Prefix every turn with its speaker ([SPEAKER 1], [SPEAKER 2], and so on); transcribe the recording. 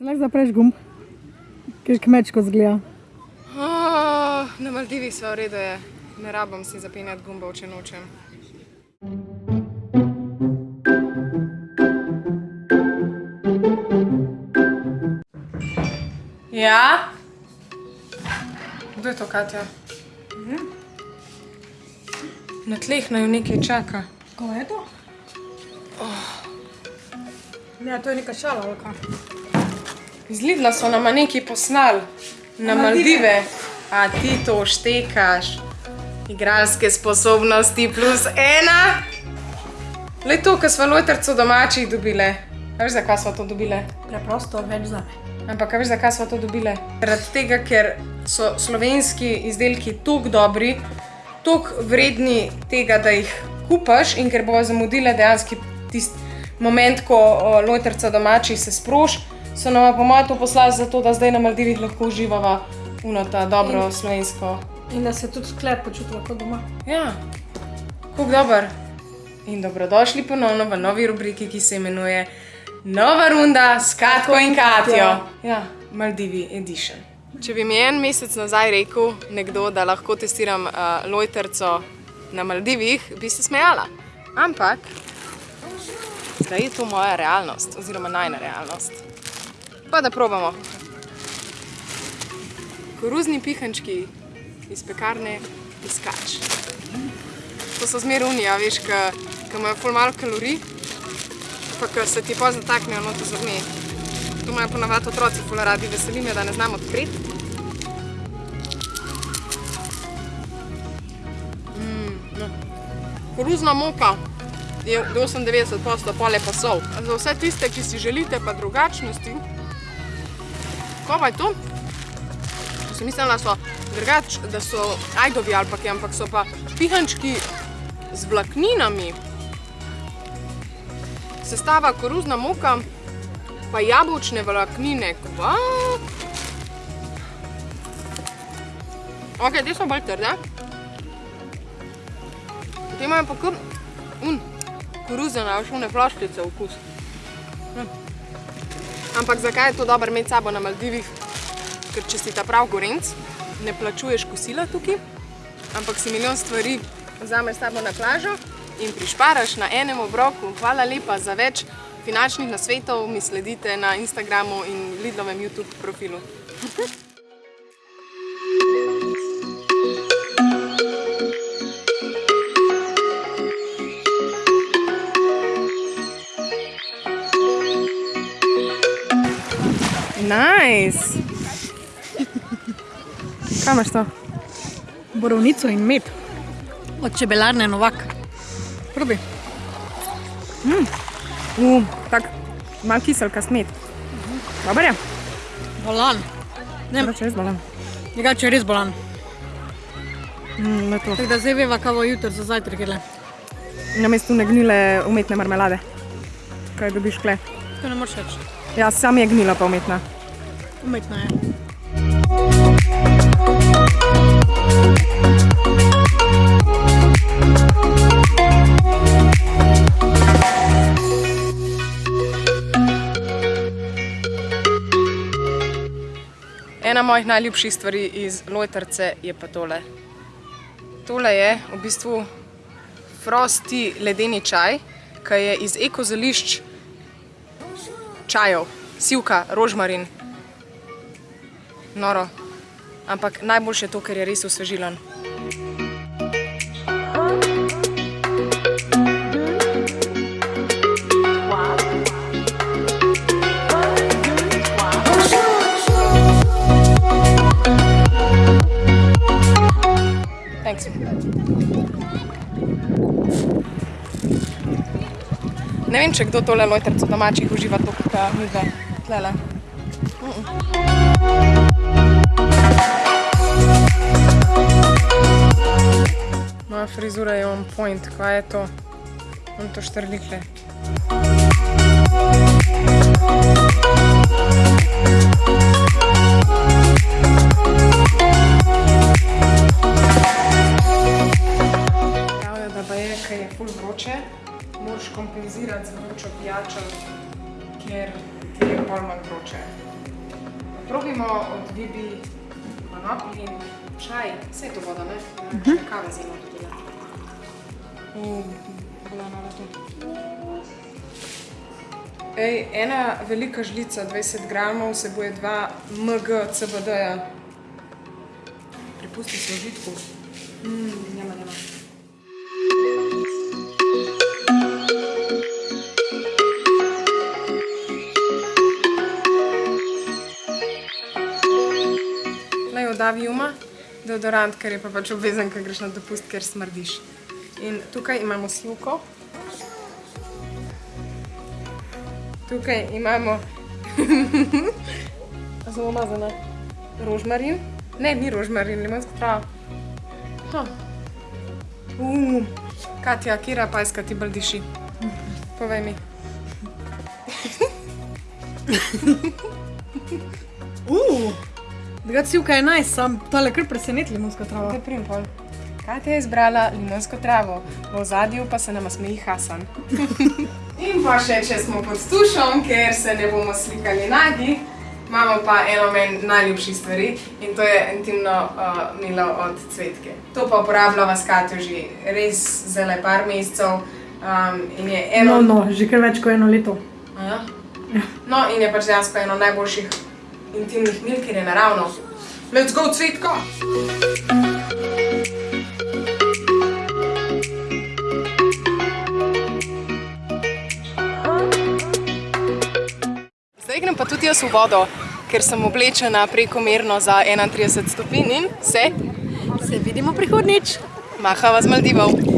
[SPEAKER 1] Se lahko zapreš gumb, ker kmečko zgleda.
[SPEAKER 2] Oh, na Maldivih sva v redu je. Ne rabim si zapenjati gumbov, če nočem. Ja? Kdo je to, Katja? Na tleh naj nekaj čaka.
[SPEAKER 1] Ko je to? Ne, to je neka šala, ali kaj?
[SPEAKER 2] Iz Lidla so nama nekaj poslali. Na Maldive. A ti to štekaš. Igralske sposobnosti plus ena. Le to, kar smo lojterco domačih dobile. A veš, zakaj smo to dobile?
[SPEAKER 1] Preprosto več za me.
[SPEAKER 2] Ampak a veš, zakaj smo to dobile? Zaradi tega, ker so slovenski izdelki tako dobri, tako vredni tega, da jih kupaš in ker bojo zamudile dejansko tisti moment, ko lojterca domačih se sproš, so nam po mojem to poslali zato, da zdaj na Maldivih lahko uživava uno ta dobro
[SPEAKER 1] In-
[SPEAKER 2] slovensko.
[SPEAKER 1] In da se tudi sklep počutila kot doma.
[SPEAKER 2] Ja, kako dober. In dobrodošli ponovno v novi rubriki, ki se imenuje Nova runda s Katko in Katjo. Ja, Maldivi Edition. Če bi mi en mesec nazaj rekel nekdo, da lahko testiram uh, lojterco na Maldivih, bi se smejala. Ampak zdaj je to moja realnost, oziroma najna realnost. Pa da probamo. Koruzni pihančki iz pekarne Piskač. To so zmer unija, veš, ki imajo ful malo kalorij, pa ki se ti pa zataknejo noto zrni. To imajo ponavadi otroci ful radi, veseli me, da ne znam odpreti. Mm, no. Koruzna moka je 98% pole pa sol. Za vse tiste, ki si želite pa drugačnosti, ko pa je to? Sem mislila, da so drugač, da so ajdovi ali pa kaj, ampak so pa pihančki z vlakninami. Sestava koruzna moka, pa jabolčne vlaknine. Kva? Ok, te so bolj trde. Te imajo pa kar un, koruzene, veš, une flaščice okus. Hm. Ampak zakaj je to dobro imeti sabo na Maldivih? Ker če si ta prav gorenc, ne plačuješ kosila tukaj, ampak si milijon stvari vzameš sabo na plažo in prišparaš na enem obroku. Hvala lepa za več finančnih nasvetov, mi sledite na Instagramu in Lidlovem YouTube profilu. Nice! Kaj imaš to?
[SPEAKER 1] Borovnico in med. Od čebelarne Novak.
[SPEAKER 2] Probi. Mm. Uh, tak, mal kiselka smet. Dobar je?
[SPEAKER 1] Bolan. Ne,
[SPEAKER 2] Drugače res bolam.
[SPEAKER 1] drugače res bolan.
[SPEAKER 2] Mm, ne to.
[SPEAKER 1] Tako da zdaj veva, kaj bo jutri za zajtrk. jedle.
[SPEAKER 2] Na mestu ne gnile umetne marmelade. Kaj dobiš kle?
[SPEAKER 1] To ne moreš reči.
[SPEAKER 2] Ja, sam je gnila pa umetna.
[SPEAKER 1] Umetna je.
[SPEAKER 2] Ena mojih najljubših stvari iz Lojtrce je pa tole. Tole je v bistvu frosty ledeni čaj, ki je iz ekozališč čajev, sivka, rožmarin. Noro. Ampak najboljše je to, ker je res osvežilen. Thanks. Ne vem, če kdo tole lojterco domačih uživa toliko, kot mi dve. Tlele. Moja frizura je on point, kaj je to? On to štrlikle. Pravijo, da pa je, ker je ful vroče, moraš kompenzirati z vročo pijačo, ker ti je pol manj vroče. probimo od Bibi konoplji in čaj. Vse je to voda, ne? Uh -huh. Kave zelo tudi. Ej, ena velika žlica, 20 gramov, vsebuje 2 mg CBD-ja. Pripusti se v žitku. Mm, njema, njema. Naj odavi uma deodorant, ker je pa pač obvezen, ker greš na dopust, ker smrdiš. In tukaj imamo sivko. Tukaj imamo zelo umazane rožmarin. Ne, ni rožmarin, limonsko travo. Ha. Uh, Katja, kira pajska ti bolj diši? Povej mi.
[SPEAKER 1] Uh, druga civka je najs, sam tale kar preseneti limonska trava.
[SPEAKER 2] Kaj prim pol? Katja je izbrala limonsko travo, v ozadju pa se nama smeji Hasan. In pa še, če smo pod tušom, ker se ne bomo slikali nagi, imamo pa eno meni najljubših stvari in to je intimno uh, milo od cvetke. To pa uporabljava s Katjo že res zelo par mesecev um, in je eno...
[SPEAKER 1] No, no, že kar več kot eno leto.
[SPEAKER 2] A Ja? No, in je pač dejansko eno najboljših intimnih mil, ker je naravno. Let's go, cvetka! Zdaj grem pa tudi jaz v vodo, ker sem oblečena prekomerno za 31 stopinj in se
[SPEAKER 1] Se vidimo prihodnič.
[SPEAKER 2] mahava z Maldivov.